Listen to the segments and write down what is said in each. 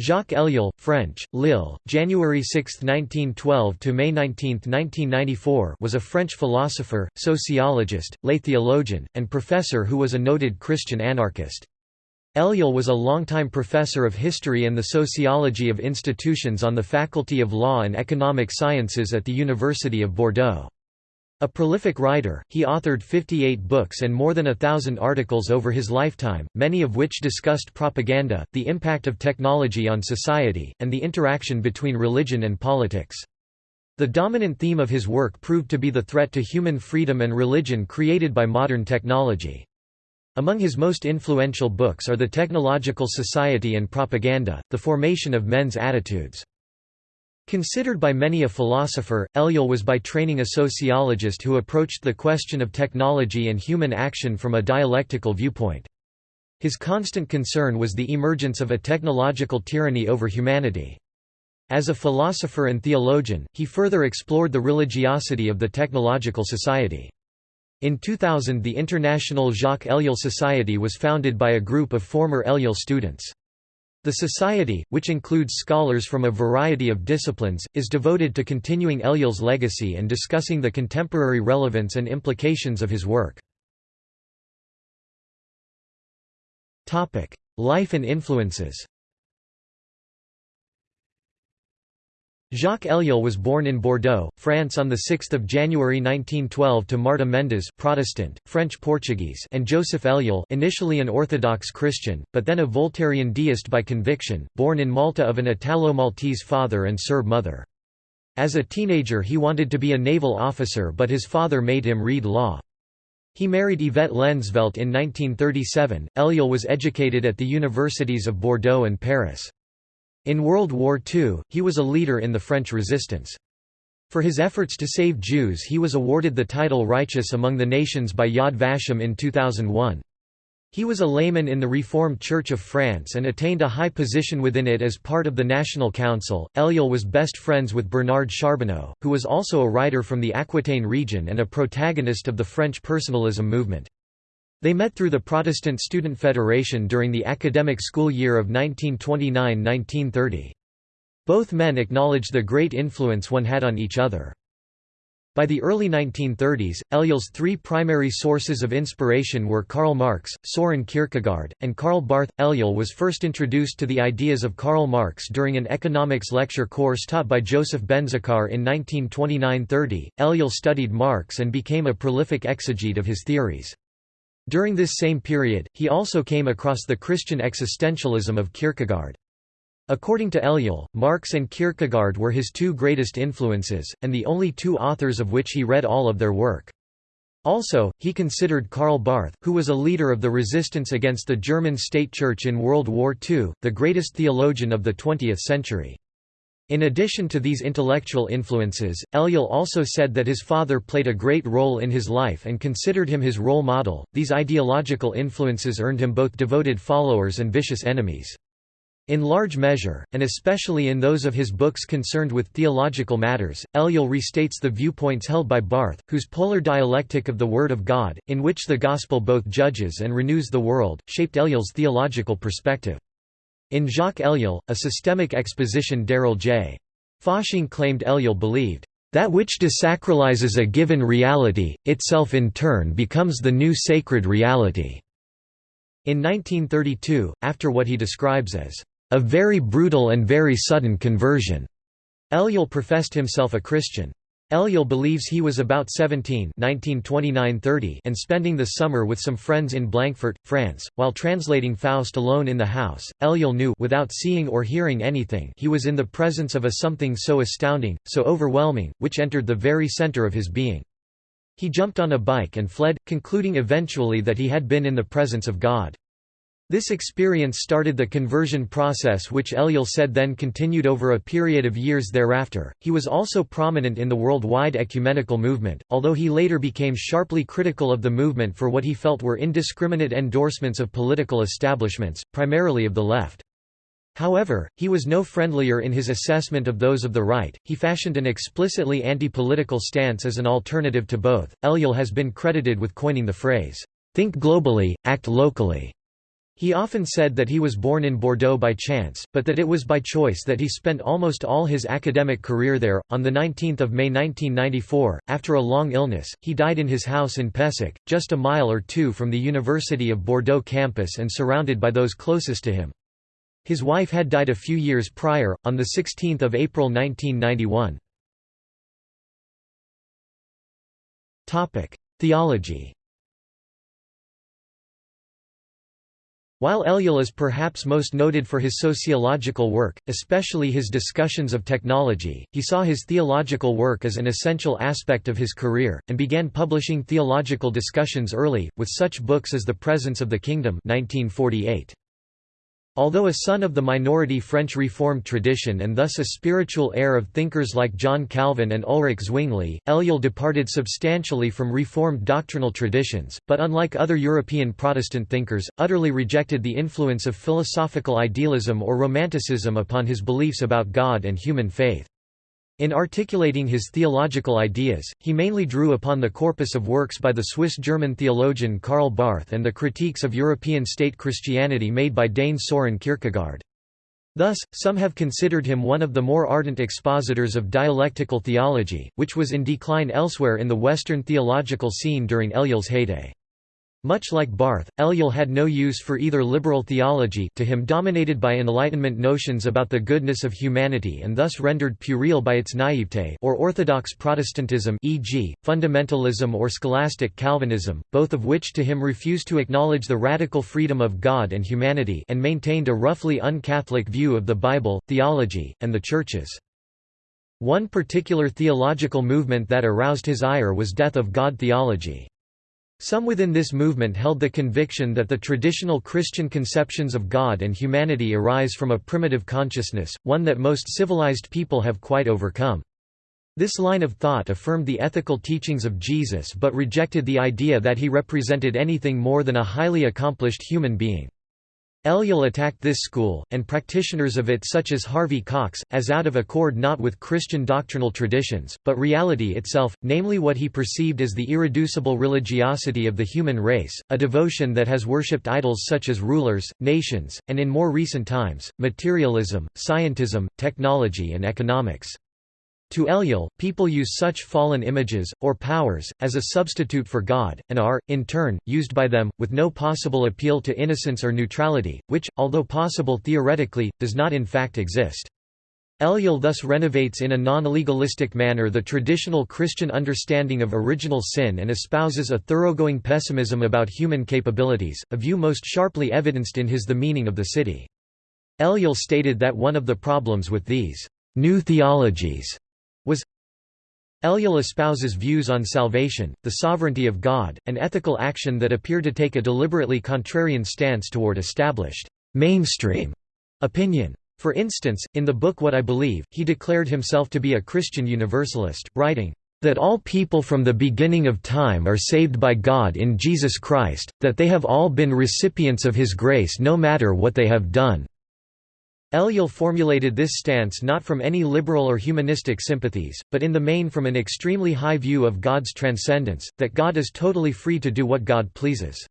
Jacques Ellul, French, Lille, January 6, 1912 to May 19, 1994, was a French philosopher, sociologist, lay theologian, and professor who was a noted Christian anarchist. Ellul was a longtime professor of history and the sociology of institutions on the Faculty of Law and Economic Sciences at the University of Bordeaux. A prolific writer, he authored 58 books and more than a thousand articles over his lifetime, many of which discussed propaganda, the impact of technology on society, and the interaction between religion and politics. The dominant theme of his work proved to be the threat to human freedom and religion created by modern technology. Among his most influential books are The Technological Society and Propaganda, The Formation of Men's Attitudes. Considered by many a philosopher, Ellul was by training a sociologist who approached the question of technology and human action from a dialectical viewpoint. His constant concern was the emergence of a technological tyranny over humanity. As a philosopher and theologian, he further explored the religiosity of the technological society. In 2000 the International Jacques Ellul Society was founded by a group of former Ellul students. The Society, which includes scholars from a variety of disciplines, is devoted to continuing Ellul's legacy and discussing the contemporary relevance and implications of his work. Life and influences Jacques Ellul was born in Bordeaux, France on 6 January 1912 to Marta Mendes Protestant, French-Portuguese and Joseph Ellul initially an Orthodox Christian, but then a Voltairian deist by conviction, born in Malta of an Italo-Maltese father and Serb mother. As a teenager he wanted to be a naval officer but his father made him read law. He married Yvette Lensvelt in 1937. Ellul was educated at the universities of Bordeaux and Paris. In World War II, he was a leader in the French resistance. For his efforts to save Jews he was awarded the title Righteous Among the Nations by Yad Vashem in 2001. He was a layman in the Reformed Church of France and attained a high position within it as part of the National Council. Ellul was best friends with Bernard Charbonneau, who was also a writer from the Aquitaine region and a protagonist of the French personalism movement. They met through the Protestant Student Federation during the academic school year of 1929–1930. Both men acknowledged the great influence one had on each other. By the early 1930s, Ellul's three primary sources of inspiration were Karl Marx, Soren Kierkegaard, and Karl Barth. Ellul was first introduced to the ideas of Karl Marx during an economics lecture course taught by Joseph Benzacar in 1929–30. Ellul studied Marx and became a prolific exegete of his theories. During this same period, he also came across the Christian existentialism of Kierkegaard. According to Ellul, Marx and Kierkegaard were his two greatest influences, and the only two authors of which he read all of their work. Also, he considered Karl Barth, who was a leader of the resistance against the German state church in World War II, the greatest theologian of the 20th century. In addition to these intellectual influences, Ellul also said that his father played a great role in his life and considered him his role model. These ideological influences earned him both devoted followers and vicious enemies. In large measure, and especially in those of his books concerned with theological matters, Ellul restates the viewpoints held by Barth, whose polar dialectic of the Word of God, in which the Gospel both judges and renews the world, shaped Ellul's theological perspective. In Jacques Ellul, a systemic exposition Darrell J. Fasching claimed Ellul believed, "...that which desacralizes a given reality, itself in turn becomes the new sacred reality." In 1932, after what he describes as, "...a very brutal and very sudden conversion," Ellul professed himself a Christian. Ellul believes he was about 17 1929–30 and spending the summer with some friends in Blanquefort, France, while translating Faust alone in the house. Ellul knew without seeing or hearing anything he was in the presence of a something so astounding, so overwhelming, which entered the very center of his being. He jumped on a bike and fled, concluding eventually that he had been in the presence of God. This experience started the conversion process which Ellul said then continued over a period of years thereafter. He was also prominent in the worldwide ecumenical movement, although he later became sharply critical of the movement for what he felt were indiscriminate endorsements of political establishments, primarily of the left. However, he was no friendlier in his assessment of those of the right. He fashioned an explicitly anti-political stance as an alternative to both. Ellul has been credited with coining the phrase, "think globally, act locally." He often said that he was born in Bordeaux by chance, but that it was by choice that he spent almost all his academic career there. On 19 May 1994, after a long illness, he died in his house in Pessac, just a mile or two from the University of Bordeaux campus and surrounded by those closest to him. His wife had died a few years prior, on 16 April 1991. Theology While Ellul is perhaps most noted for his sociological work, especially his discussions of technology, he saw his theological work as an essential aspect of his career, and began publishing theological discussions early, with such books as The Presence of the Kingdom 1948. Although a son of the minority French Reformed tradition and thus a spiritual heir of thinkers like John Calvin and Ulrich Zwingli, Ellul departed substantially from Reformed doctrinal traditions, but unlike other European Protestant thinkers, utterly rejected the influence of philosophical idealism or romanticism upon his beliefs about God and human faith. In articulating his theological ideas, he mainly drew upon the corpus of works by the Swiss-German theologian Karl Barth and the critiques of European state Christianity made by Dane Soren Kierkegaard. Thus, some have considered him one of the more ardent expositors of dialectical theology, which was in decline elsewhere in the Western theological scene during Ellul's heyday. Much like Barth, Ellul had no use for either liberal theology to him dominated by Enlightenment notions about the goodness of humanity and thus rendered puerile by its naivete or orthodox Protestantism e.g., fundamentalism or scholastic Calvinism, both of which to him refused to acknowledge the radical freedom of God and humanity and maintained a roughly un-Catholic view of the Bible, theology, and the churches. One particular theological movement that aroused his ire was Death of God theology. Some within this movement held the conviction that the traditional Christian conceptions of God and humanity arise from a primitive consciousness, one that most civilized people have quite overcome. This line of thought affirmed the ethical teachings of Jesus but rejected the idea that he represented anything more than a highly accomplished human being. Ellul attacked this school, and practitioners of it such as Harvey Cox, as out of accord not with Christian doctrinal traditions, but reality itself, namely what he perceived as the irreducible religiosity of the human race, a devotion that has worshipped idols such as rulers, nations, and in more recent times, materialism, scientism, technology and economics. To Ellul, people use such fallen images, or powers, as a substitute for God, and are, in turn, used by them, with no possible appeal to innocence or neutrality, which, although possible theoretically, does not in fact exist. Ellul thus renovates in a non-legalistic manner the traditional Christian understanding of original sin and espouses a thoroughgoing pessimism about human capabilities, a view most sharply evidenced in his The Meaning of the City. Ellul stated that one of the problems with these new theologies was Ellul espouses views on salvation, the sovereignty of God, and ethical action that appear to take a deliberately contrarian stance toward established mainstream opinion. For instance, in the book What I Believe, he declared himself to be a Christian Universalist, writing, that all people from the beginning of time are saved by God in Jesus Christ, that they have all been recipients of His grace no matter what they have done. Ellul formulated this stance not from any liberal or humanistic sympathies, but in the main from an extremely high view of God's transcendence, that God is totally free to do what God pleases.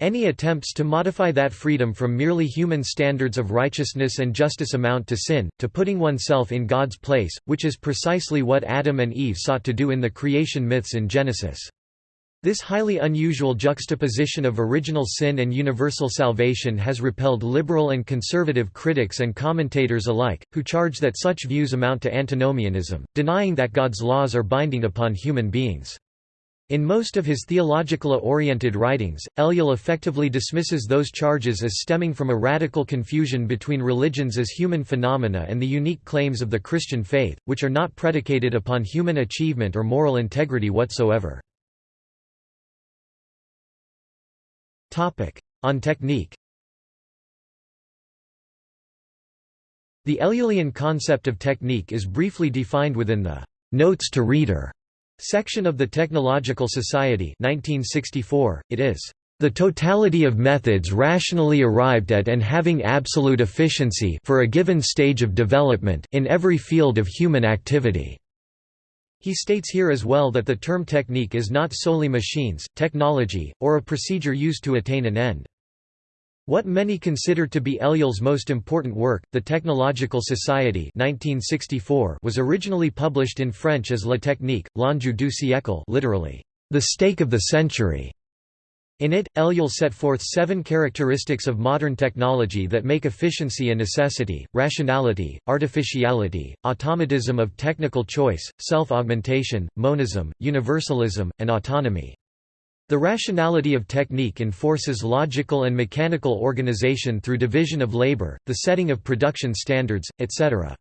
Any attempts to modify that freedom from merely human standards of righteousness and justice amount to sin, to putting oneself in God's place, which is precisely what Adam and Eve sought to do in the creation myths in Genesis. This highly unusual juxtaposition of original sin and universal salvation has repelled liberal and conservative critics and commentators alike, who charge that such views amount to antinomianism, denying that God's laws are binding upon human beings. In most of his theological-oriented writings, Ellul effectively dismisses those charges as stemming from a radical confusion between religions as human phenomena and the unique claims of the Christian faith, which are not predicated upon human achievement or moral integrity whatsoever. On technique The Ellulian concept of technique is briefly defined within the «Notes to Reader» section of the Technological Society 1964. It is the totality of methods rationally arrived at and having absolute efficiency for a given stage of development in every field of human activity. He states here as well that the term technique is not solely machines, technology, or a procedure used to attain an end. What many consider to be Ellul's most important work, The Technological Society 1964, was originally published in French as La Technique, l'enjeu du siècle literally, the stake of the century. In it, Ellul set forth seven characteristics of modern technology that make efficiency a necessity, rationality, artificiality, automatism of technical choice, self-augmentation, monism, universalism, and autonomy. The rationality of technique enforces logical and mechanical organization through division of labor, the setting of production standards, etc.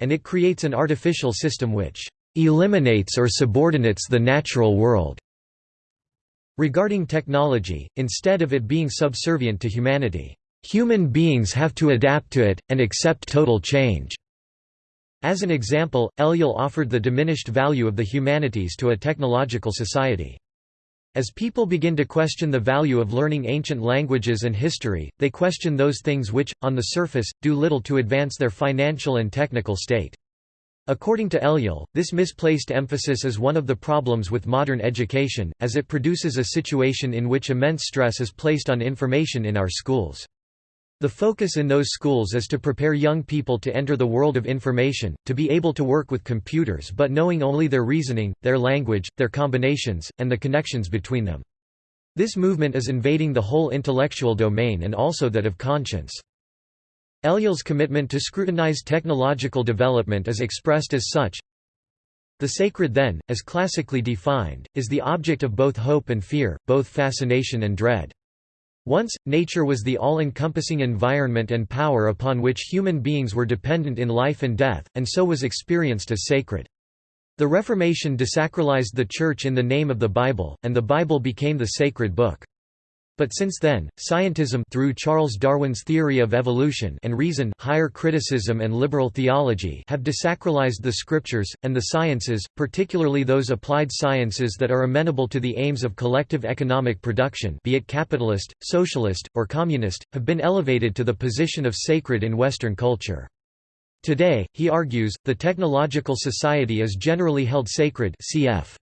And it creates an artificial system which eliminates or subordinates the natural world. Regarding technology, instead of it being subservient to humanity, human beings have to adapt to it, and accept total change. As an example, Ellul offered the diminished value of the humanities to a technological society. As people begin to question the value of learning ancient languages and history, they question those things which, on the surface, do little to advance their financial and technical state. According to Ellul, this misplaced emphasis is one of the problems with modern education, as it produces a situation in which immense stress is placed on information in our schools. The focus in those schools is to prepare young people to enter the world of information, to be able to work with computers but knowing only their reasoning, their language, their combinations, and the connections between them. This movement is invading the whole intellectual domain and also that of conscience. Ellul's commitment to scrutinize technological development is expressed as such. The sacred then, as classically defined, is the object of both hope and fear, both fascination and dread. Once, nature was the all-encompassing environment and power upon which human beings were dependent in life and death, and so was experienced as sacred. The Reformation desacralized the Church in the name of the Bible, and the Bible became the sacred book. But since then, scientism through Charles Darwin's theory of evolution and reason higher criticism and liberal theology have desacralized the scriptures, and the sciences, particularly those applied sciences that are amenable to the aims of collective economic production be it capitalist, socialist, or communist, have been elevated to the position of sacred in Western culture. Today, he argues, the technological society is generally held sacred cf.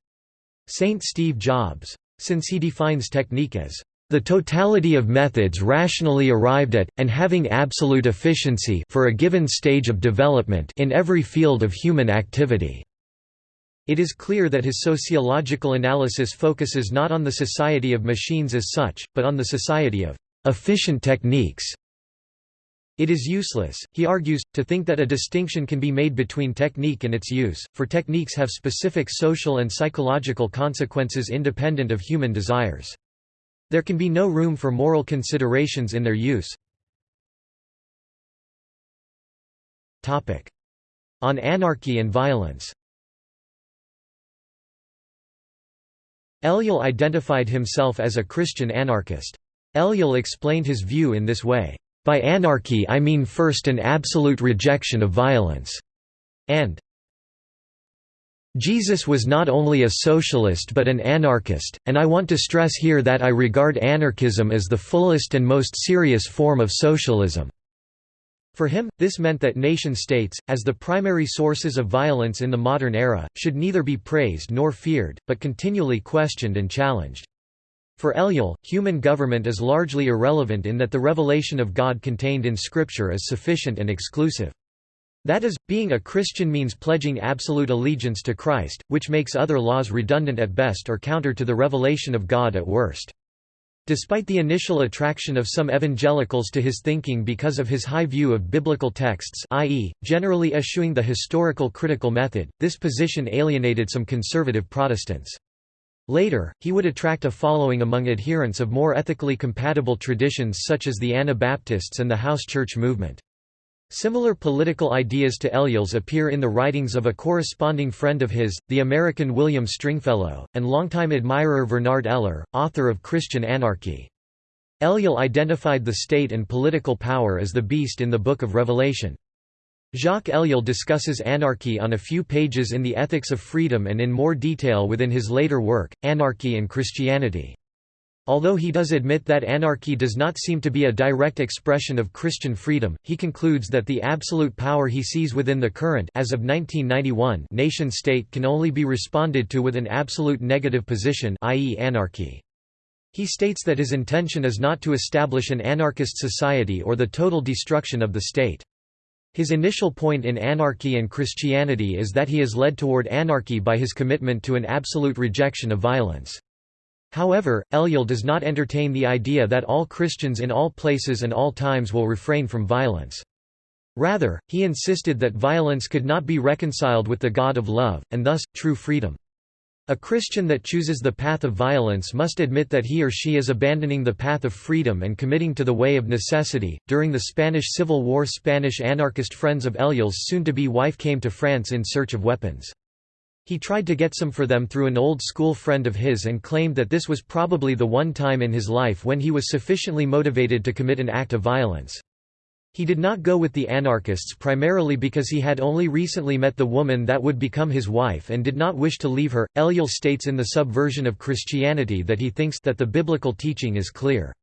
St. Steve Jobs. Since he defines technique as the totality of methods rationally arrived at, and having absolute efficiency for a given stage of development in every field of human activity. It is clear that his sociological analysis focuses not on the society of machines as such, but on the society of efficient techniques. It is useless, he argues, to think that a distinction can be made between technique and its use, for techniques have specific social and psychological consequences independent of human desires. There can be no room for moral considerations in their use. On anarchy and violence Ellul identified himself as a Christian anarchist. Ellul explained his view in this way, "...by anarchy I mean first an absolute rejection of violence," and Jesus was not only a socialist but an anarchist, and I want to stress here that I regard anarchism as the fullest and most serious form of socialism." For him, this meant that nation-states, as the primary sources of violence in the modern era, should neither be praised nor feared, but continually questioned and challenged. For Ellul, human government is largely irrelevant in that the revelation of God contained in Scripture is sufficient and exclusive. That is, being a Christian means pledging absolute allegiance to Christ, which makes other laws redundant at best or counter to the revelation of God at worst. Despite the initial attraction of some evangelicals to his thinking because of his high view of biblical texts i.e., generally eschewing the historical critical method, this position alienated some conservative Protestants. Later, he would attract a following among adherents of more ethically compatible traditions such as the Anabaptists and the house church movement. Similar political ideas to Ellul's appear in the writings of a corresponding friend of his, the American William Stringfellow, and longtime admirer Bernard Eller, author of Christian Anarchy. Ellul identified the state and political power as the beast in the Book of Revelation. Jacques Ellul discusses anarchy on a few pages in The Ethics of Freedom and in more detail within his later work, Anarchy and Christianity. Although he does admit that anarchy does not seem to be a direct expression of Christian freedom, he concludes that the absolute power he sees within the current as of 1991 nation-state can only be responded to with an absolute negative position i.e. anarchy. He states that his intention is not to establish an anarchist society or the total destruction of the state. His initial point in Anarchy and Christianity is that he is led toward anarchy by his commitment to an absolute rejection of violence. However, Ellul does not entertain the idea that all Christians in all places and all times will refrain from violence. Rather, he insisted that violence could not be reconciled with the God of love, and thus, true freedom. A Christian that chooses the path of violence must admit that he or she is abandoning the path of freedom and committing to the way of necessity. During the Spanish Civil War, Spanish anarchist friends of Ellul's soon to be wife came to France in search of weapons. He tried to get some for them through an old school friend of his and claimed that this was probably the one time in his life when he was sufficiently motivated to commit an act of violence. He did not go with the anarchists primarily because he had only recently met the woman that would become his wife and did not wish to leave her. Ellul states in the subversion of Christianity that he thinks that the biblical teaching is clear.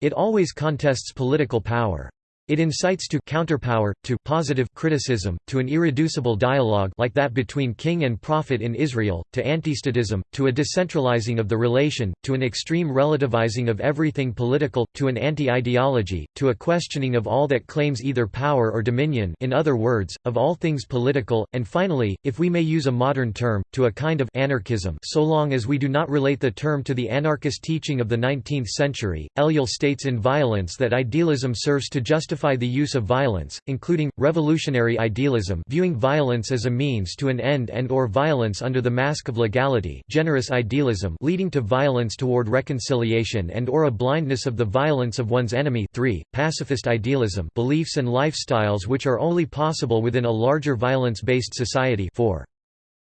It always contests political power. It incites to counterpower, to positive criticism, to an irreducible dialogue like that between king and prophet in Israel, to antistatism, to a decentralizing of the relation, to an extreme relativizing of everything political, to an anti-ideology, to a questioning of all that claims either power or dominion in other words, of all things political, and finally, if we may use a modern term, to a kind of anarchism so long as we do not relate the term to the anarchist teaching of the 19th century. Ellul states in Violence that idealism serves to justify justify the use of violence, including, revolutionary idealism viewing violence as a means to an end and or violence under the mask of legality generous idealism leading to violence toward reconciliation and or a blindness of the violence of one's enemy 3. Pacifist idealism beliefs and lifestyles which are only possible within a larger violence-based society 4.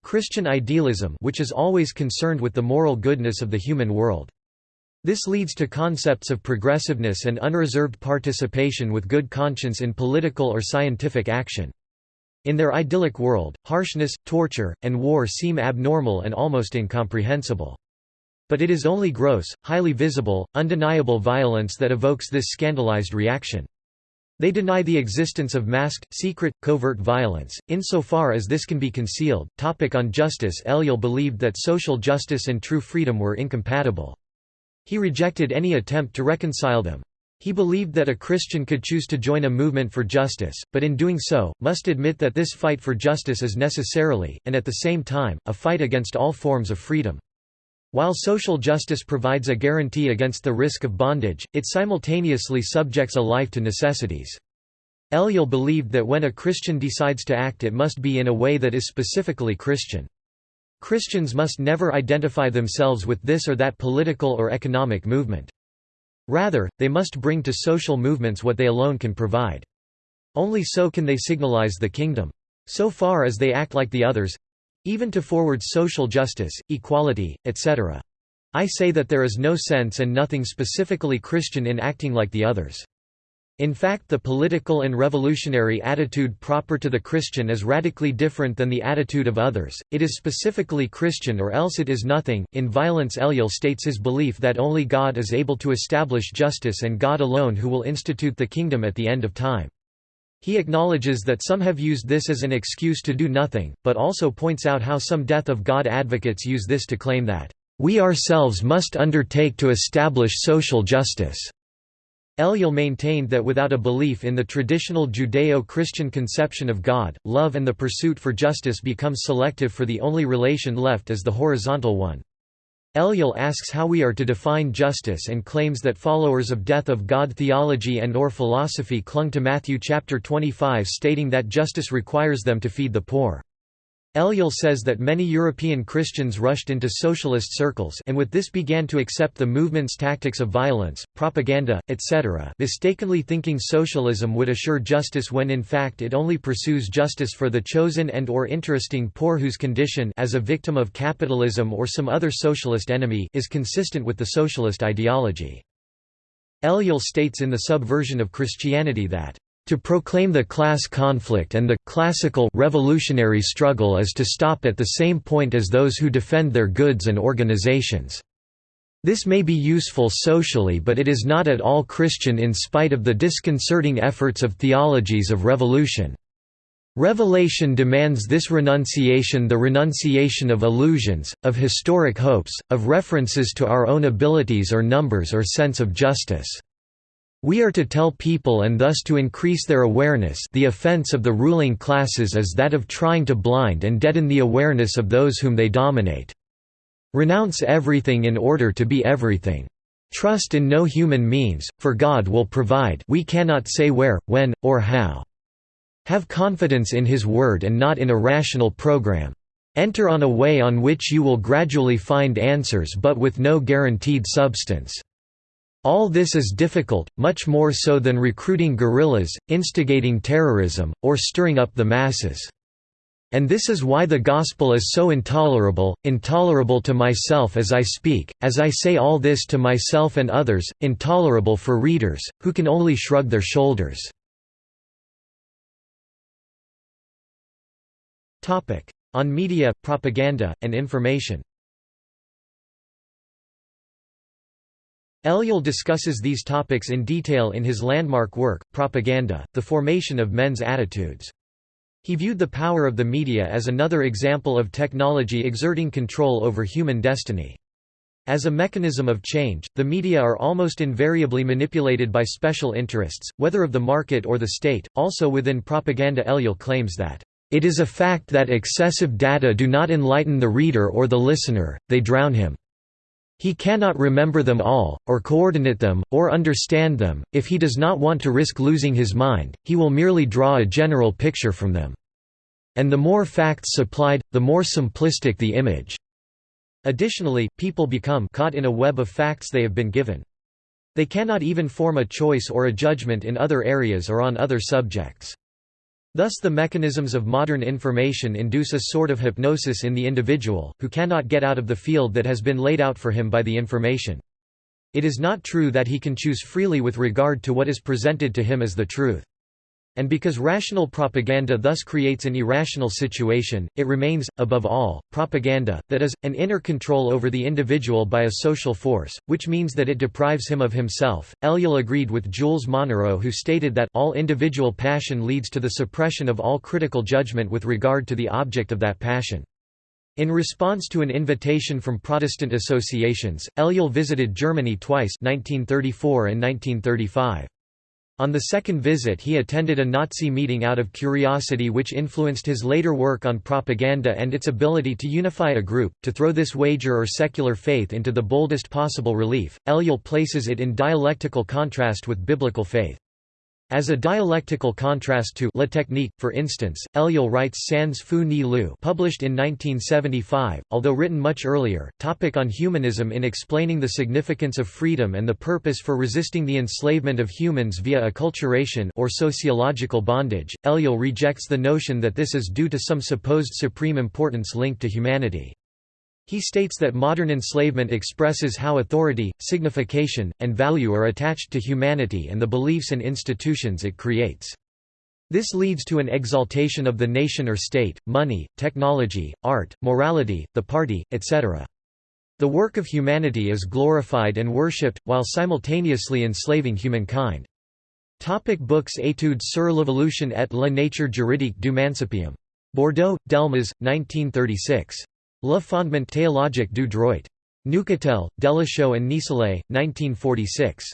Christian idealism which is always concerned with the moral goodness of the human world. This leads to concepts of progressiveness and unreserved participation with good conscience in political or scientific action. In their idyllic world, harshness, torture, and war seem abnormal and almost incomprehensible. But it is only gross, highly visible, undeniable violence that evokes this scandalized reaction. They deny the existence of masked, secret, covert violence, insofar as this can be concealed. Topic on justice Ellul believed that social justice and true freedom were incompatible. He rejected any attempt to reconcile them. He believed that a Christian could choose to join a movement for justice, but in doing so, must admit that this fight for justice is necessarily, and at the same time, a fight against all forms of freedom. While social justice provides a guarantee against the risk of bondage, it simultaneously subjects a life to necessities. Ellul believed that when a Christian decides to act it must be in a way that is specifically Christian. Christians must never identify themselves with this or that political or economic movement. Rather, they must bring to social movements what they alone can provide. Only so can they signalize the kingdom. So far as they act like the others—even to forward social justice, equality, etc. I say that there is no sense and nothing specifically Christian in acting like the others. In fact the political and revolutionary attitude proper to the Christian is radically different than the attitude of others, it is specifically Christian or else it is nothing. In Violence Ellul states his belief that only God is able to establish justice and God alone who will institute the kingdom at the end of time. He acknowledges that some have used this as an excuse to do nothing, but also points out how some death of God advocates use this to claim that, "...we ourselves must undertake to establish social justice." Ellul maintained that without a belief in the traditional Judeo-Christian conception of God, love and the pursuit for justice becomes selective for the only relation left as the horizontal one. Ellul asks how we are to define justice and claims that followers of death of God theology and or philosophy clung to Matthew chapter 25 stating that justice requires them to feed the poor. Ellul says that many European Christians rushed into socialist circles and with this began to accept the movement's tactics of violence, propaganda, etc. mistakenly thinking socialism would assure justice when in fact it only pursues justice for the chosen and or interesting poor whose condition as a victim of capitalism or some other socialist enemy is consistent with the socialist ideology. Ellul states in the subversion of Christianity that to proclaim the class conflict and the classical revolutionary struggle is to stop at the same point as those who defend their goods and organizations. This may be useful socially but it is not at all Christian in spite of the disconcerting efforts of theologies of revolution. Revelation demands this renunciation the renunciation of illusions, of historic hopes, of references to our own abilities or numbers or sense of justice. We are to tell people and thus to increase their awareness the offense of the ruling classes is that of trying to blind and deaden the awareness of those whom they dominate. Renounce everything in order to be everything. Trust in no human means, for God will provide we cannot say where, when, or how. Have confidence in His word and not in a rational program. Enter on a way on which you will gradually find answers but with no guaranteed substance. All this is difficult, much more so than recruiting guerrillas, instigating terrorism, or stirring up the masses. And this is why the gospel is so intolerable, intolerable to myself as I speak, as I say all this to myself and others, intolerable for readers, who can only shrug their shoulders. On media, propaganda, and information Ellul discusses these topics in detail in his landmark work, Propaganda, The Formation of Men's Attitudes. He viewed the power of the media as another example of technology exerting control over human destiny. As a mechanism of change, the media are almost invariably manipulated by special interests, whether of the market or the state. Also within propaganda, Ellul claims that it is a fact that excessive data do not enlighten the reader or the listener, they drown him. He cannot remember them all, or coordinate them, or understand them, if he does not want to risk losing his mind, he will merely draw a general picture from them. And the more facts supplied, the more simplistic the image. Additionally, people become caught in a web of facts they have been given. They cannot even form a choice or a judgment in other areas or on other subjects. Thus the mechanisms of modern information induce a sort of hypnosis in the individual, who cannot get out of the field that has been laid out for him by the information. It is not true that he can choose freely with regard to what is presented to him as the truth. And because rational propaganda thus creates an irrational situation, it remains, above all, propaganda, that is, an inner control over the individual by a social force, which means that it deprives him of himself. Ellul agreed with Jules Monnerot who stated that all individual passion leads to the suppression of all critical judgment with regard to the object of that passion. In response to an invitation from Protestant associations, Ellul visited Germany twice 1934 and 1935. On the second visit he attended a Nazi meeting out of curiosity which influenced his later work on propaganda and its ability to unify a group. To throw this wager or secular faith into the boldest possible relief, Ellul places it in dialectical contrast with biblical faith. As a dialectical contrast to La Technique, for instance, Ellul writes Sans Feu Ni Lieu published in 1975, although written much earlier, topic on humanism in explaining the significance of freedom and the purpose for resisting the enslavement of humans via acculturation or sociological bondage, Ellul rejects the notion that this is due to some supposed supreme importance linked to humanity. He states that modern enslavement expresses how authority, signification, and value are attached to humanity and the beliefs and institutions it creates. This leads to an exaltation of the nation or state, money, technology, art, morality, the party, etc. The work of humanity is glorified and worshipped, while simultaneously enslaving humankind. Topic books Études sur l'évolution et la nature juridique du mancipium. Bordeaux, Delmas, 1936. Le fondement théologique du droit. Neuchâtel, Delachaux and Nicelet, 1946.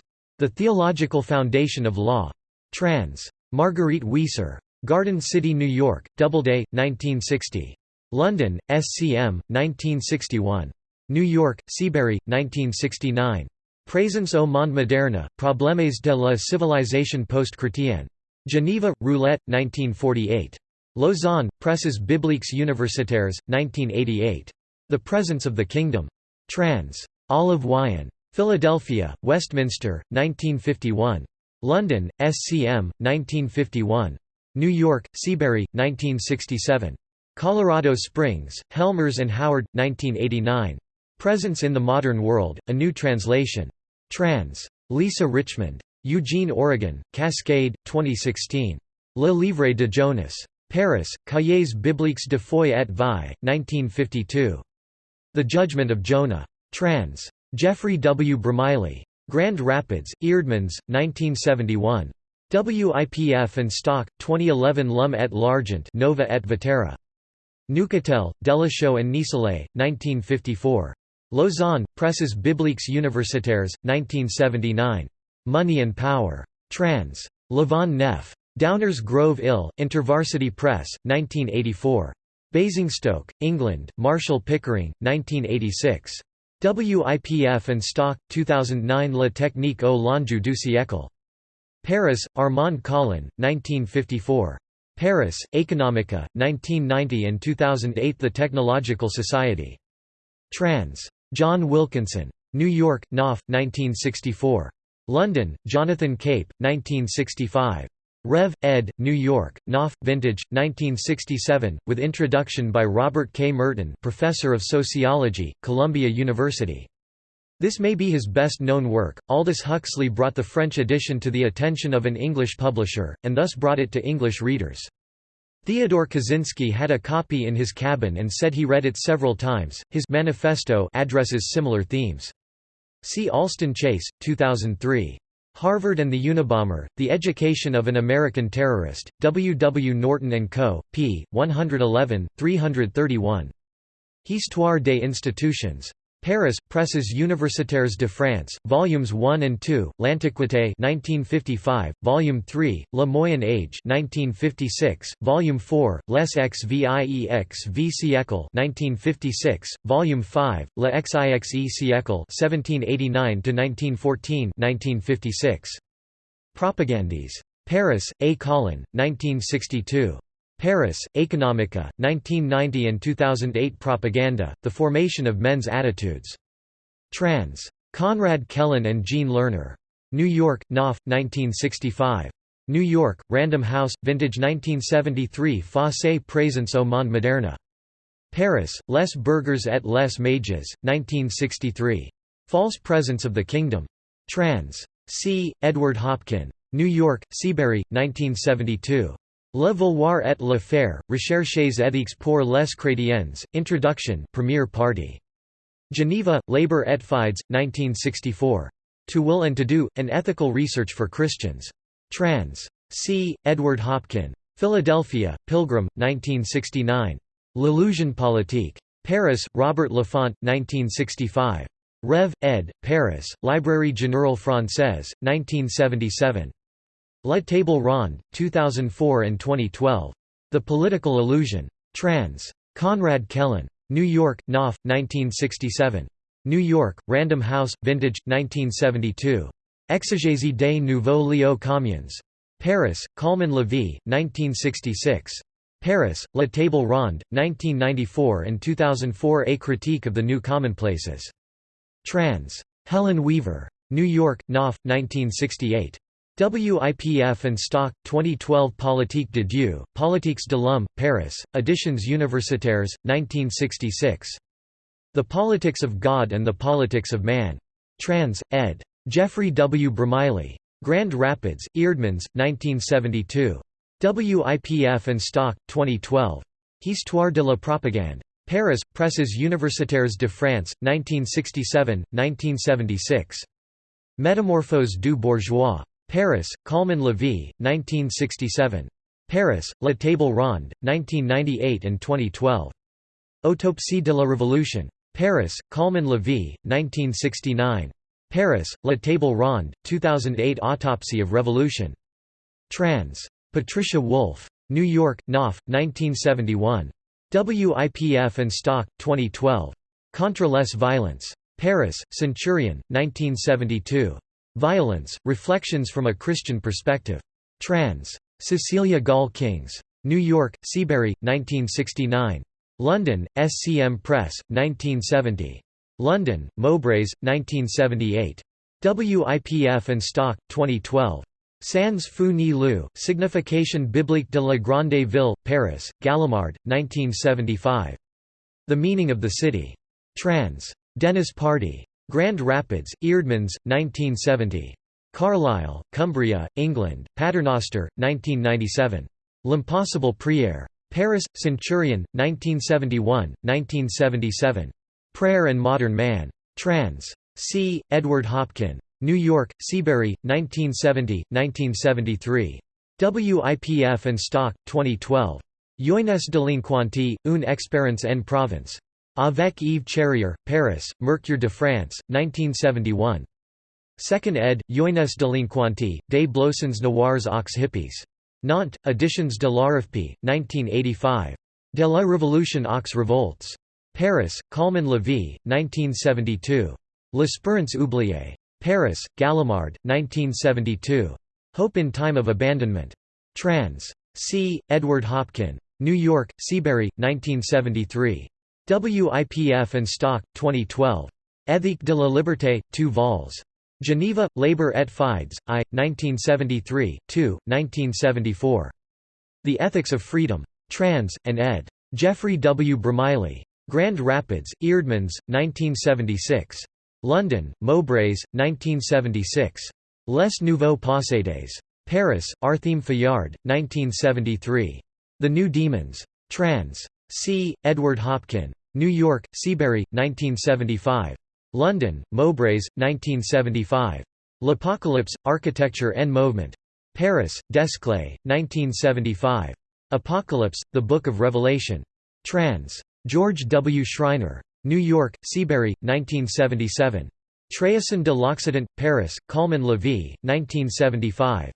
The Theological Foundation of Law. Trans. Marguerite Weiser. Garden City, New York, Doubleday, 1960. London, SCM, 1961. New York, Seabury, 1969. Présence au monde moderne, Problèmes de la civilisation post-chrétienne. Geneva, Roulet, 1948. Lausanne, Presses bibliques universitaires, 1988. The Presence of the Kingdom. Trans. Olive Wyon. Philadelphia, Westminster, 1951. London, SCM, 1951. New York, Seabury, 1967. Colorado Springs, Helmers and Howard, 1989. Presence in the Modern World, a New Translation. Trans. Lisa Richmond. Eugene, Oregon, Cascade, 2016. Le Livre de Jonas. Paris, Cahiers bibliques de foi et vie, 1952. The Judgment of Jonah. Trans. Jeffrey W. Bromiley. Grand Rapids, Eerdmans, 1971. WIPF and Stock, 2011 L'homme et l'Argent Nova et Vetera. Neuchâtel, Delachaux and Nicelet, 1954. Lausanne, Presses bibliques universitaires, 1979. Money and Power. Trans. LaVonne Neff. Downers Grove Ill, InterVarsity Press, 1984. Basingstoke, England, Marshall Pickering, 1986. WIPF and Stock, 2009 La technique au l'enjeu du siècle. Paris, Armand Colin, 1954. Paris, Economica, 1990 and 2008 The Technological Society. Trans. John Wilkinson. New York, Knopf, 1964. London, Jonathan Cape, 1965. Rev. ed., New York, Knopf, Vintage, 1967, with introduction by Robert K. Merton Professor of Sociology, Columbia University. This may be his best-known work. Aldous Huxley brought the French edition to the attention of an English publisher, and thus brought it to English readers. Theodore Kaczynski had a copy in his cabin and said he read it several times. His manifesto addresses similar themes. See Alston Chase, 2003. Harvard and the Unabomber, The Education of an American Terrorist, W. W. Norton & Co., p. 111, 331. Histoire des institutions. Paris, Presses universitaires de France, Volumes 1 and 2, L'Antiquité 1955, Volume 3, Le Moyen Age 1956, Volume 4, Les Xvieix v siècle 1956, Volume 5, Le Xixe siècle 1789–1914 1956. Propagandes. Paris, A. Colin, 1962. Paris, Economica, 1990 and 2008 Propaganda, The Formation of Men's Attitudes. Trans. Conrad Kellen and Jean Lerner. New York, Knopf, 1965. New York, Random House, Vintage 1973 Fausse présence au monde moderne. Paris, Les Bergers et les Mages, 1963. False Presence of the Kingdom. Trans. C. Edward Hopkin. New York, Seabury, 1972. Le vouloir et le faire, Recherches éthiques pour les chrétiens, Introduction Premier Party. Geneva, Labor et Fides, 1964. To Will and to Do, An Ethical Research for Christians. Trans. C. Edward Hopkin. Philadelphia, Pilgrim, 1969. L'illusion politique. Paris, Robert Laffont, 1965. Rev. ed., Paris, Librairie Générale Française, 1977. La Table Ronde, 2004 and 2012. The Political Illusion. Trans. Conrad Kellen. New York, Knopf, 1967. New York, Random House, Vintage, 1972. Exégèse des Nouveaux Lieux Communs. Paris, Calmann Lévy, 1966. Paris, La Table Ronde, 1994 and 2004 A Critique of the New Commonplaces. Trans. Helen Weaver. New York, Knopf, 1968. WIPF and Stock, 2012 Politique de Dieu, Politiques de l'Homme, Paris, Editions Universitaires, 1966. The Politics of God and the Politics of Man. Trans. ed. Jeffrey W. Bromiley. Grand Rapids, Eerdmans, 1972. WIPF and Stock, 2012. Histoire de la propagande. Paris, Presses universitaires de France, 1967, 1976. Métamorphose du bourgeois. Paris, Calmann Lévy, 1967. Paris, La Table Ronde, 1998 and 2012. Autopsie de la Révolution. Paris, Calmann Lévy, 1969. Paris, La Table Ronde, 2008 Autopsy of Revolution. Trans. Patricia Wolf. New York, Knopf, 1971. WIPF and Stock, 2012. Contre les violences. Paris, Centurion, 1972. Violence, Reflections from a Christian Perspective. Trans. Cecelia Gaul Kings. New York, Seabury, 1969. London, SCM Press, 1970. London, Mowbrays, 1978. WIPF and Stock, 2012. Sans feu ni lieu, Signification biblique de la Grande Ville, Paris, Gallimard, 1975. The Meaning of the City. Trans. Dennis Pardee. Grand Rapids, Eerdmans, 1970. Carlisle, Cumbria, England, Paternoster, 1997. L'impossible prière. Paris, Centurion, 1971, 1977. Prayer and Modern Man. Trans. C. Edward Hopkin. New York, Seabury, 1970, 1973. WIPF and Stock, 2012. Jeunesse délinquante, une expérience en province. Avec Yves Charrier, Paris, Mercure de France, 1971. Second ed., Jeunesse délinquante, des blousons noirs aux hippies. Nantes, Editions de l'ARFP, 1985. De la Révolution aux Revoltes. Paris, Calmann Lévy, 1972. L'Espérance oubliée. Paris, Gallimard, 1972. Hope in Time of Abandonment. Trans. C. Edward Hopkin. New York, Seabury, 1973. WIPF and Stock, 2012. Éthique de la liberté, 2 vols. Geneva, Labor et Fides, I, 1973, 2, 1974. The Ethics of Freedom. Trans, and ed. Geoffrey W. Bromiley. Grand Rapids, Eerdmans, 1976. London, Mowbrays, 1976. Les Nouveaux Possédés. Paris, Artheme Fayard, 1973. The New Demons. Trans. C. Edward Hopkin. New York, Seabury, 1975. London, Mowbrays, 1975. L'Apocalypse, Architecture and Movement. Paris, Desclée, 1975. Apocalypse, The Book of Revelation. Trans. George W. Schreiner. New York, Seabury, 1977. Trahison de l'Occident, Paris, Calmann Lévy, 1975.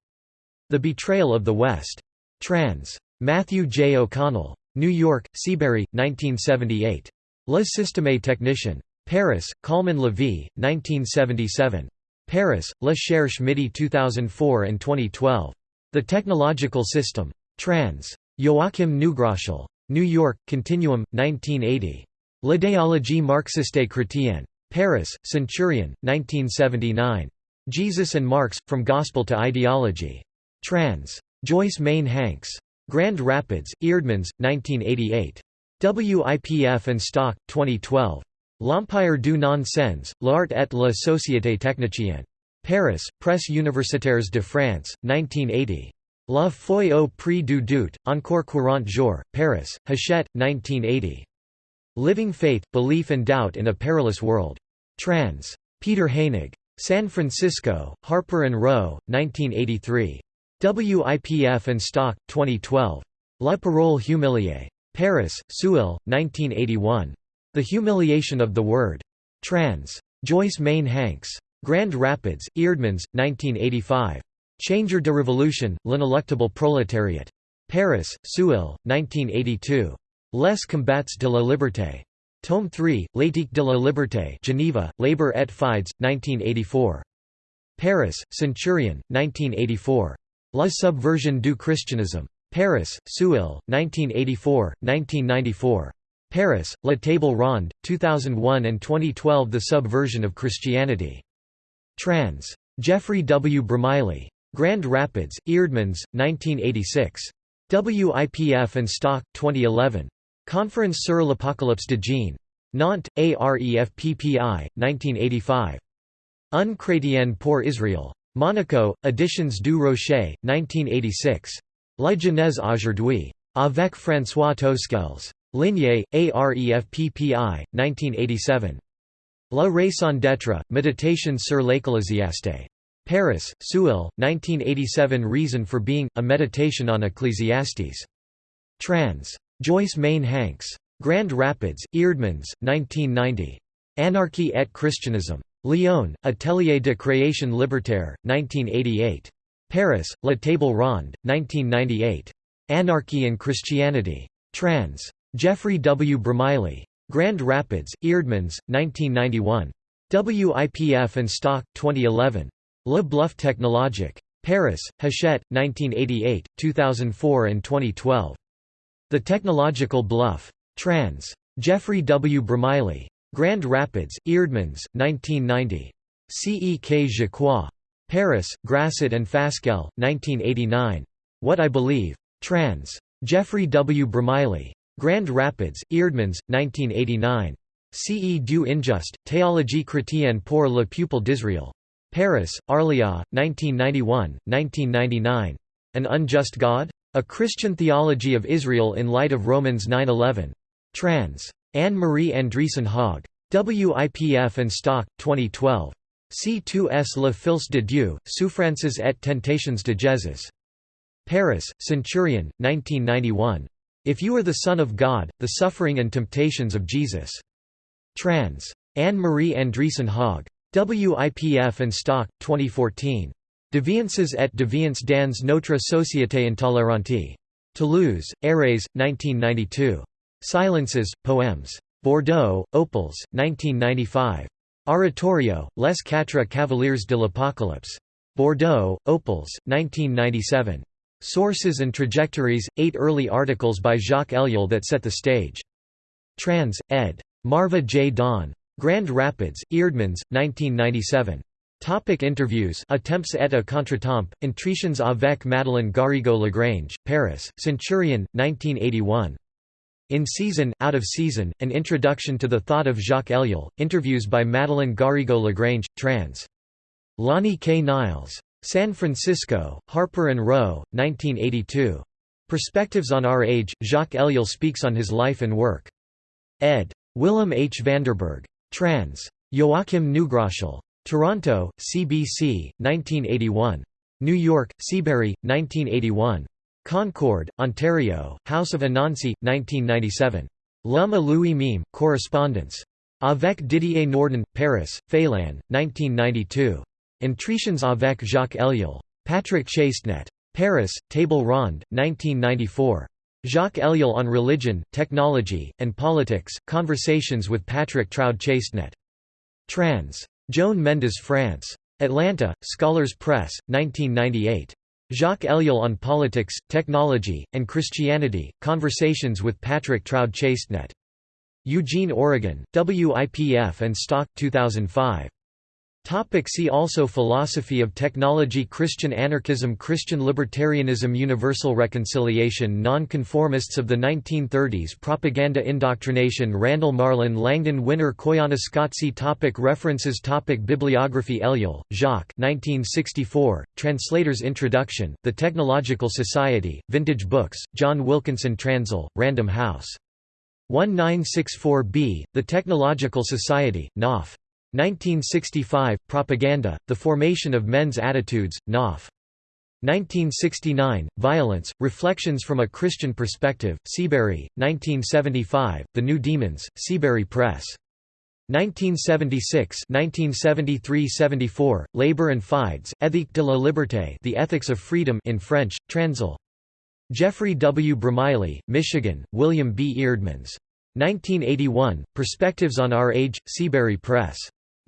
The Betrayal of the West. Trans. Matthew J. O'Connell. New York, Seabury, 1978. Le Système technicien. Paris, Calmann Lévy, 1977. Paris, Le Cherche Midi 2004 and 2012. The Technological System. Trans. Joachim Neugroschel. New York, Continuum, 1980. L'idéologie marxiste chrétienne. Paris, Centurion, 1979. Jesus and Marx, From Gospel to Ideology. Trans. Joyce Main Hanks. Grand Rapids, Eerdmans, 1988. WIPF and Stock, 2012. L'Empire du non-sens, l'art et la société technicienne. Paris, Presse universitaires de France, 1980. La feuille au prix du doute, encore courant jour, Paris, Hachette, 1980. Living Faith, Belief and Doubt in a Perilous World. Trans. Peter Heinegg. San Francisco, Harper Row, 1983. WIPF and Stock, 2012. La Parole humiliée. Paris, Seuil, 1981. The Humiliation of the Word. Trans. Joyce Main Hanks. Grand Rapids, Eerdmans, 1985. Changer de Révolution, l'inéluctable prolétariat. Paris, Seuil, 1982. Les combats de la liberté. Tome 3, L'éthique de la liberté Geneva, Labor et Fides, 1984. Paris, Centurion, 1984. La subversion du christianisme. Paris, Seuil, 1984, 1994. Paris, La Table Ronde, 2001 and 2012 The Subversion of Christianity. Trans. Geoffrey W. Bromiley. Grand Rapids, Eerdmans, 1986. WIPF and Stock, 2011. Conference sur l'Apocalypse de Jean. Nantes, AREFPPI, 1985. Un chrétien pour Israël. Monaco, Editions du Rocher, 1986. La Genèse aujourd'hui. Avec François Tosquelles. Ligné, AREFPPI, 1987. La raison d'être, Méditation sur l'Ecclésiaste. Paris, Seuil, 1987 Reason for Being, A Meditation on Ecclesiastes. Trans. Joyce Main Hanks. Grand Rapids, Eerdmans, 1990. Anarchy et Christianism. Lyon, Atelier de création libertaire, 1988. Paris, La Table Ronde, 1998. Anarchy and Christianity. Trans. Geoffrey W. Bromiley. Grand Rapids, Eerdmans, 1991. WIPF and Stock, 2011. Le Bluff Technologique. Paris, Hachette, 1988, 2004 and 2012. The Technological Bluff. Trans. Geoffrey W. Bromiley. Grand Rapids, Eerdmans, 1990. Cek Je crois. Paris, Grasset and Fasquelle, 1989. What I Believe. Trans. Geoffrey W. Bromiley. Grand Rapids, Eerdmans, 1989. Ce du injuste, Théologie chrétienne pour le peuple d'Israël. Paris, Arléa, 1991, 1999. An Unjust God? A Christian Theology of Israel in Light of Romans 9-11. Trans. Anne-Marie Andreasson-Hogg. WIPF and Stock, 2012. C2S Le Fils de Dieu, Souffrances et Tentations de Jésus. Paris, Centurion, 1991. If You Are the Son of God, The Suffering and Temptations of Jesus. Trans. Anne-Marie Andreasson-Hogg. WIPF and Stock, 2014. Deviances et deviance dans notre société intolérante. Toulouse, Érès, 1992. Silences, Poems. Bordeaux, Opales, 1995. Oratorio, Les Quatre Cavaliers de l'Apocalypse. Bordeaux, Opales, 1997. Sources and Trajectories, eight early articles by Jacques Ellul that set the stage. Trans. ed. Marva J. Dawn. Grand Rapids, Eerdmans, 1997. Topic interviews Attempts et à contretemps, Entretiens avec Madeleine Garrigou-Lagrange, Paris, Centurion, 1981. In Season, Out of Season, An Introduction to the Thought of Jacques Ellul, Interviews by Madeleine Garrigou-Lagrange, trans. Lani K. Niles. San Francisco, Harper & Row, 1982. Perspectives on Our Age, Jacques Ellul speaks on his life and work. ed. Willem H. Vanderburg. Trans. Joachim Neugroschel. Toronto, CBC, 1981. New York, Seabury, 1981. Concord, Ontario, House of Anansi, 1997. L'homme Louis Mime, Correspondence. Avec Didier Nordon, Paris, Félin, 1992. Entretiens avec Jacques Ellul. Patrick Chastenet. Paris, Table Ronde, 1994. Jacques Ellul on Religion, Technology, and Politics, Conversations with Patrick Troude Chastenet. Trans. Joan Mendes France. Atlanta, Scholars Press, 1998. Jacques Ellul on Politics, Technology, and Christianity, Conversations with Patrick Troude Chastenet. Eugene, Oregon, WIPF and Stock 2005. Topic see also Philosophy of technology Christian anarchism Christian libertarianism Universal reconciliation Non-conformists of the 1930s Propaganda indoctrination Randall Marlin Langdon Winner Koyaanisqatsi topic References topic Bibliography Ellul, Jacques 1964, Translator's Introduction, The Technological Society, Vintage Books, John Wilkinson Transl, Random House. 1964b, The Technological Society, Knopf. 1965, Propaganda, The Formation of Men's Attitudes, Knopf. 1969, Violence, Reflections from a Christian Perspective, Seabury, 1975, The New Demons, Seabury Press. 1976 1973–74, Labor and Fides, Éthique de la Liberté The Ethics of Freedom in French, Transl. Geoffrey W. Bromiley, Michigan, William B. Eerdmans. 1981, Perspectives on Our Age, Seabury Press.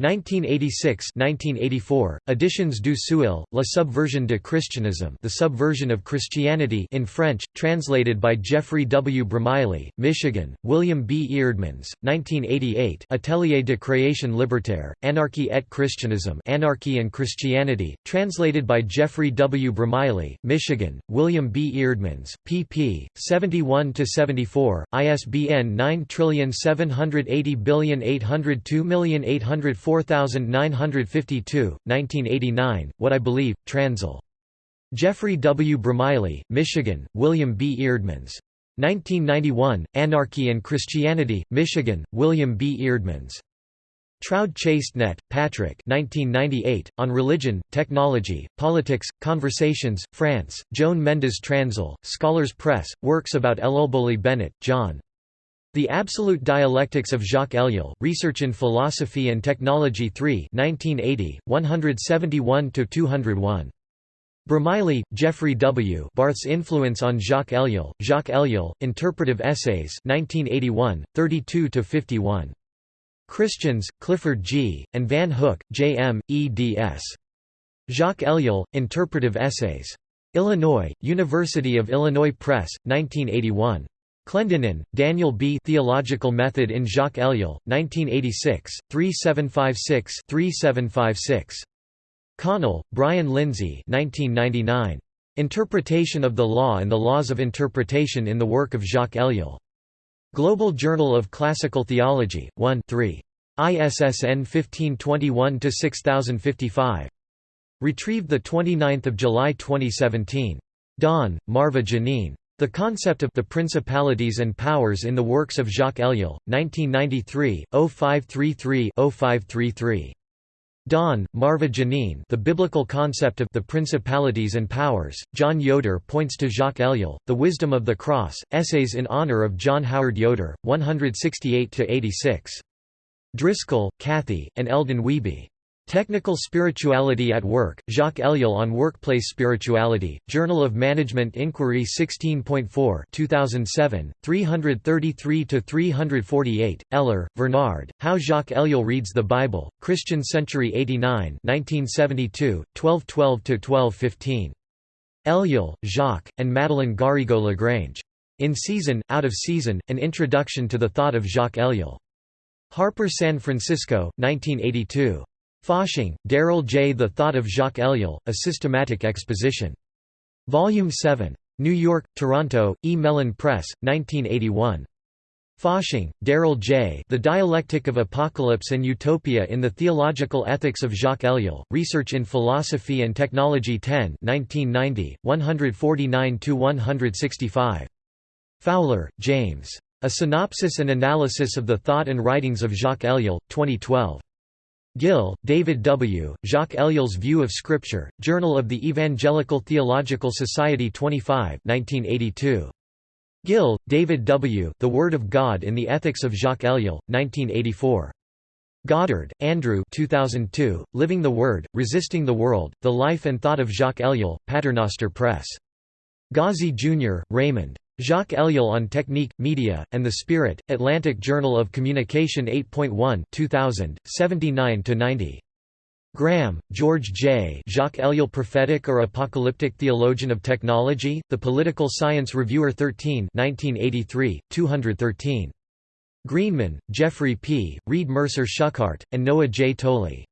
1986-1984, Editions du Seuil, La Subversion de Christianisme The Subversion of Christianity in French, translated by Geoffrey W. Bromiley, Michigan, William B. Eerdmans, 1988 Atelier de création libertaire, Anarchy et Christianisme Anarchy and Christianity, translated by Geoffrey W. Bromiley, Michigan, William B. Eerdmans, pp. 71–74, ISBN 97808028004 4952, 1989, What I Believe, Transl. Geoffrey W. Bromiley, Michigan, William B. Eerdmans. 1991, Anarchy and Christianity, Michigan, William B. Eerdmans. Troude Chastenet, Patrick 1998, On Religion, Technology, Politics, Conversations, France, Joan Mendes Transl, Scholars Press, Works about Elulboli Bennett, John. The Absolute Dialectics of Jacques Ellul, Research in Philosophy and Technology 3 1980, 171–201. Bromiley, Geoffrey W. Barth's Influence on Jacques Ellul, Jacques Ellul, Interpretive Essays 1981, 32–51. Christians, Clifford G., and Van Hook, J. M., eds. Jacques Ellul, Interpretive Essays. Illinois, University of Illinois Press, 1981. Clendenin, Daniel B. Theological Method in Jacques Ellul, 1986, 3756-3756. Connell, Brian Lindsay 1999. Interpretation of the Law and the Laws of Interpretation in the Work of Jacques Ellul. Global Journal of Classical Theology, 1 3. ISSN 1521-6055. Retrieved 29 July 2017. Dawn, Marva Janine. The concept of the principalities and powers in the works of Jacques Ellul, 1993, 0533-0533. Dawn, Marva Janine The Biblical Concept of the Principalities and Powers, John Yoder points to Jacques Ellul, The Wisdom of the Cross, Essays in Honor of John Howard Yoder, 168–86. Driscoll, Kathy, and Eldon Wiebe. Technical Spirituality at Work, Jacques Ellul on Workplace Spirituality, Journal of Management Inquiry 16.4 2007, 333–348, Eller, Vernard, How Jacques Ellul Reads the Bible, Christian Century 89 1972, 1212–1215. Ellul, Jacques, and Madeleine Garrigou-Lagrange. In Season, Out of Season, An Introduction to the Thought of Jacques Ellul. Harper San Francisco, 1982. Fasching, Daryl J. The Thought of Jacques Ellul, A Systematic Exposition. Volume 7. New York, Toronto, E. Mellen Press, 1981. Fasching, Daryl J. The Dialectic of Apocalypse and Utopia in the Theological Ethics of Jacques Ellul, Research in Philosophy and Technology 10 1990, 149–165. Fowler, James. A Synopsis and Analysis of the Thought and Writings of Jacques Ellul, 2012. Gill, David W., Jacques Ellul's View of Scripture, Journal of the Evangelical Theological Society 25 1982. Gill, David W., The Word of God in the Ethics of Jacques Ellul, 1984. Goddard, Andrew 2002, Living the Word, Resisting the World, The Life and Thought of Jacques Ellul, Paternoster Press. Gozzi, Jr., Raymond. Jacques Ellul on Technique, Media, and the Spirit, Atlantic Journal of Communication 8.1 2000, 79–90. Graham, George J. Jacques Ellul Prophetic or Apocalyptic Theologian of Technology, The Political Science Reviewer 13 1983, 213. Greenman, Jeffrey P., Read Mercer Schuchardt, and Noah J. Toly.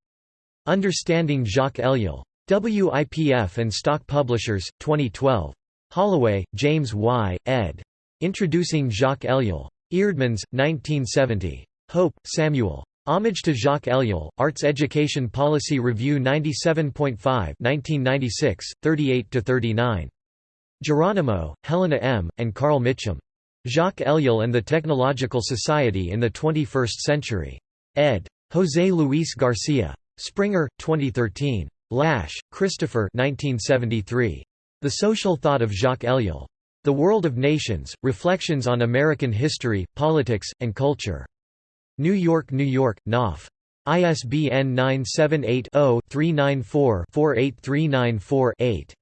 Understanding Jacques Ellul. WIPF and Stock Publishers, 2012. Holloway, James Y., ed. Introducing Jacques Ellul. Eerdmans, 1970. Hope, Samuel. Homage to Jacques Ellul, Arts Education Policy Review 97.5 1996, 38–39. Jerónimo, Helena M., and Carl Mitcham. Jacques Ellul and the Technological Society in the 21st Century. ed. José Luis Garcia. Springer, 2013. Lasch, Christopher 1973. The Social Thought of Jacques Ellul. The World of Nations, Reflections on American History, Politics, and Culture. New York, New York, Knopf. ISBN 978 0 394 48394 8.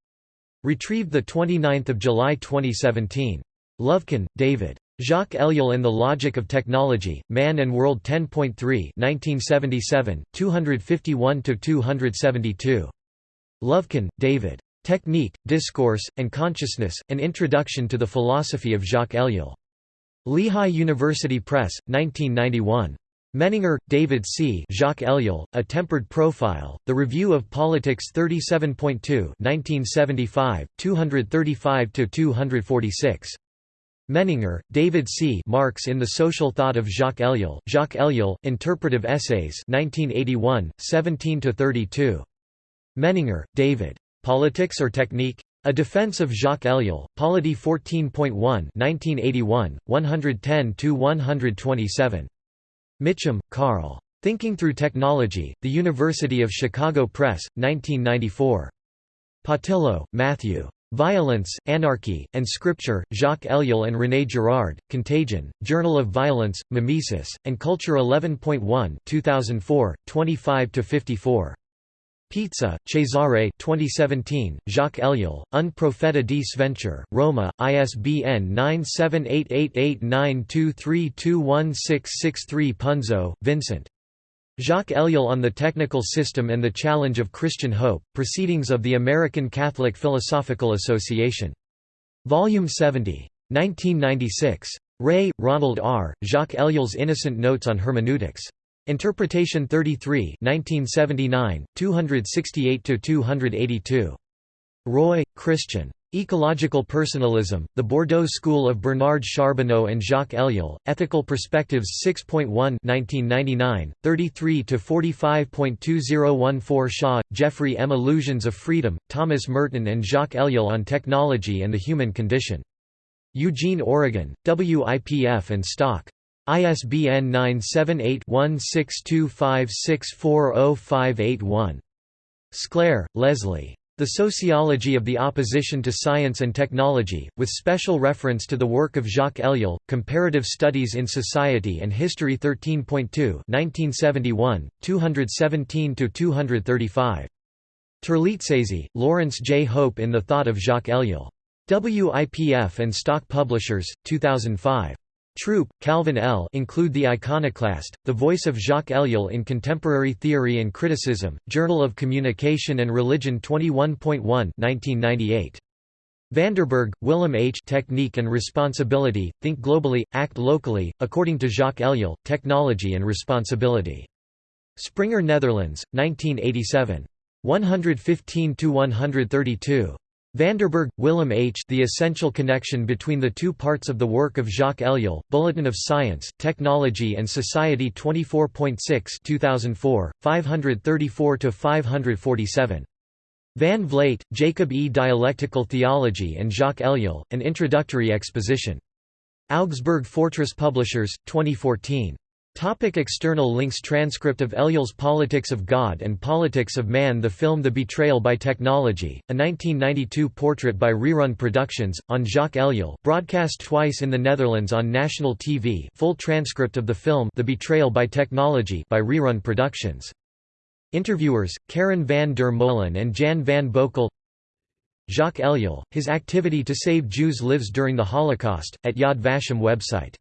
Retrieved 29 July 2017. Lovekin, David. Jacques Ellul and the Logic of Technology, Man and World 10.3 1977, 251–272. Lovekin, David. Technique, Discourse, and Consciousness, An Introduction to the Philosophy of Jacques Ellul. Lehigh University Press, 1991. Menninger, David C. Jacques Ellul, A Tempered Profile, The Review of Politics 37.2 1975, 235–246. Menninger, David C. Marx in the Social Thought of Jacques Ellul, Jacques Ellul, Interpretive Essays 1981, 17–32. Menninger, David. Politics or Technique? A Defense of Jacques Ellul, Polity 14.1 1981, 110–127. Mitcham, Carl. Thinking Through Technology, The University of Chicago Press, 1994. Patillo, Matthew. Violence, Anarchy, and Scripture, Jacques Ellul and René Girard, Contagion, Journal of Violence, Mimesis, and Culture 11.1 2004, 25–54. Pizza, Cesare 2017, Jacques Ellul, Un profeta di Sventure, Roma, ISBN 9788892321663 Punzo, Vincent. Jacques Ellul on the Technical System and the Challenge of Christian Hope, Proceedings of the American Catholic Philosophical Association. Volume 70. 1996. Ray, Ronald R., Jacques Ellul's Innocent Notes on Hermeneutics. Interpretation 33 1979, 268–282. Roy, Christian. Ecological Personalism, The Bordeaux School of Bernard Charbonneau and Jacques Ellul, Ethical Perspectives 6.1 1999, 33–45.2014 Shaw, Jeffrey M. Illusions of Freedom, Thomas Merton and Jacques Ellul on Technology and the Human Condition. Eugene, Oregon, WIPF and Stock. ISBN 978-1625640581. Sklair, Leslie. The Sociology of the Opposition to Science and Technology, with special reference to the work of Jacques Ellul, Comparative Studies in Society and History 13.2 1971, 217–235. Terlizzese, Lawrence J. Hope in the Thought of Jacques Ellul. WIPF and Stock Publishers, 2005. Troup, Calvin L. Include the Iconoclast, The Voice of Jacques Ellul in Contemporary Theory and Criticism, Journal of Communication and Religion 21.1 1998. Vanderburg, Willem H. Technique and Responsibility, Think Globally, Act Locally, according to Jacques Ellul, Technology and Responsibility. Springer Netherlands, 1987. 115–132. Vanderburg, Willem H. The Essential Connection Between the Two Parts of the Work of Jacques Ellul, Bulletin of Science, Technology and Society 24.6 2004, 534–547. Van Vleet, Jacob E. Dialectical Theology and Jacques Ellul, An Introductory Exposition. Augsburg Fortress Publishers, 2014. Topic external links Transcript of Ellul's Politics of God and Politics of Man The film The Betrayal by Technology, a 1992 portrait by Rerun Productions, on Jacques Ellul broadcast twice in the Netherlands on national TV full transcript of the film The Betrayal by Technology by Rerun Productions. Interviewers, Karen van der Molen and Jan van Boekel Jacques Ellul, his activity to save Jews lives during the Holocaust, at Yad Vashem website